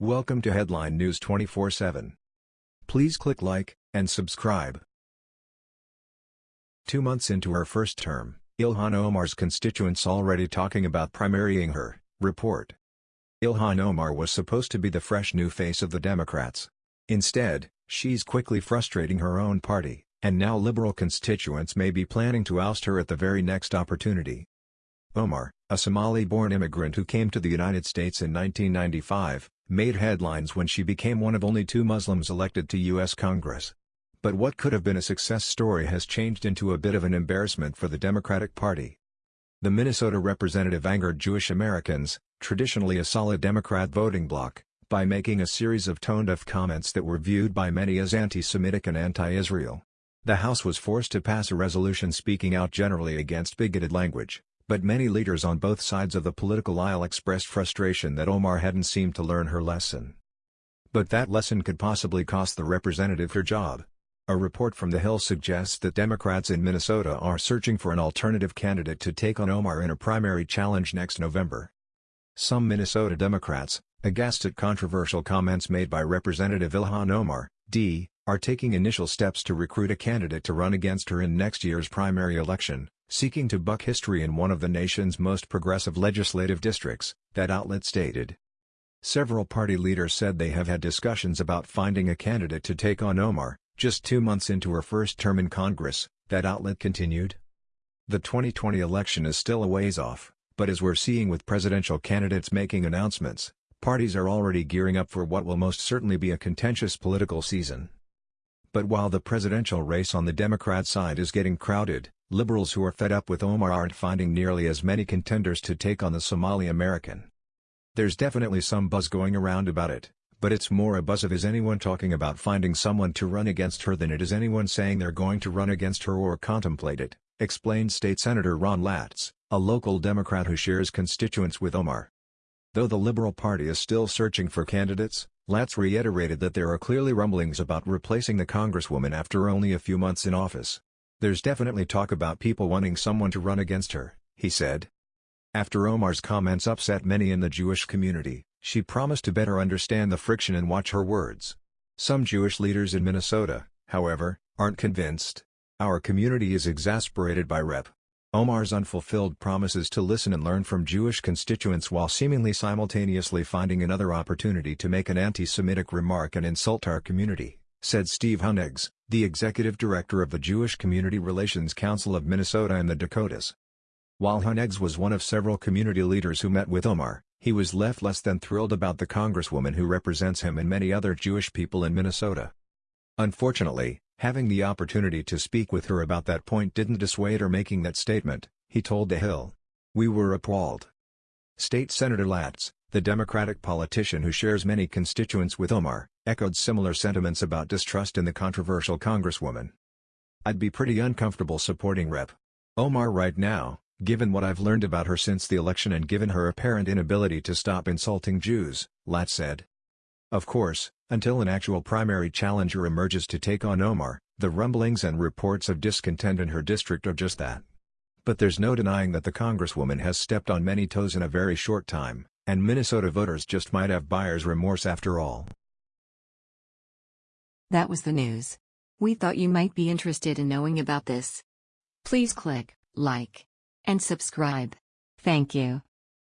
Welcome to Headline News 24/7. Please click like and subscribe. Two months into her first term, Ilhan Omar's constituents already talking about primarying her, report. Ilhan Omar was supposed to be the fresh new face of the Democrats. Instead, she's quickly frustrating her own party, and now liberal constituents may be planning to oust her at the very next opportunity. Omar, a Somali-born immigrant who came to the United States in 1995, made headlines when she became one of only two Muslims elected to U.S. Congress. But what could have been a success story has changed into a bit of an embarrassment for the Democratic Party. The Minnesota representative angered Jewish Americans, traditionally a solid Democrat voting bloc, by making a series of tone-deaf comments that were viewed by many as anti-Semitic and anti-Israel. The House was forced to pass a resolution speaking out generally against bigoted language. But many leaders on both sides of the political aisle expressed frustration that Omar hadn't seemed to learn her lesson. But that lesson could possibly cost the representative her job. A report from The Hill suggests that Democrats in Minnesota are searching for an alternative candidate to take on Omar in a primary challenge next November. Some Minnesota Democrats, aghast at controversial comments made by Representative Ilhan Omar, D., are taking initial steps to recruit a candidate to run against her in next year's primary election, seeking to buck history in one of the nation's most progressive legislative districts, that outlet stated. Several party leaders said they have had discussions about finding a candidate to take on Omar, just two months into her first term in Congress, that outlet continued. The 2020 election is still a ways off, but as we're seeing with presidential candidates making announcements, parties are already gearing up for what will most certainly be a contentious political season. But while the presidential race on the Democrat side is getting crowded, Liberals who are fed up with Omar aren't finding nearly as many contenders to take on the Somali American. There's definitely some buzz going around about it, but it's more a buzz of is anyone talking about finding someone to run against her than it is anyone saying they're going to run against her or contemplate it, explained State Senator Ron Latz, a local Democrat who shares constituents with Omar. Though the Liberal Party is still searching for candidates, Latz reiterated that there are clearly rumblings about replacing the Congresswoman after only a few months in office. There's definitely talk about people wanting someone to run against her, he said. After Omar's comments upset many in the Jewish community, she promised to better understand the friction and watch her words. Some Jewish leaders in Minnesota, however, aren't convinced. Our community is exasperated by Rep. Omar's unfulfilled promises to listen and learn from Jewish constituents while seemingly simultaneously finding another opportunity to make an anti-Semitic remark and insult our community said Steve Hunegs, the executive director of the Jewish Community Relations Council of Minnesota and the Dakotas. While Hunegs was one of several community leaders who met with Omar, he was left less than thrilled about the congresswoman who represents him and many other Jewish people in Minnesota. Unfortunately, having the opportunity to speak with her about that point didn't dissuade her making that statement, he told The Hill. We were appalled. State Senator Latz, the Democratic politician who shares many constituents with Omar, echoed similar sentiments about distrust in the controversial congresswoman. I'd be pretty uncomfortable supporting Rep. Omar right now, given what I've learned about her since the election and given her apparent inability to stop insulting Jews, Latz said. Of course, until an actual primary challenger emerges to take on Omar, the rumblings and reports of discontent in her district are just that. But there's no denying that the congresswoman has stepped on many toes in a very short time. And Minnesota voters just might have buyer's remorse after all. That was the news. We thought you might be interested in knowing about this. Please click like and subscribe. Thank you.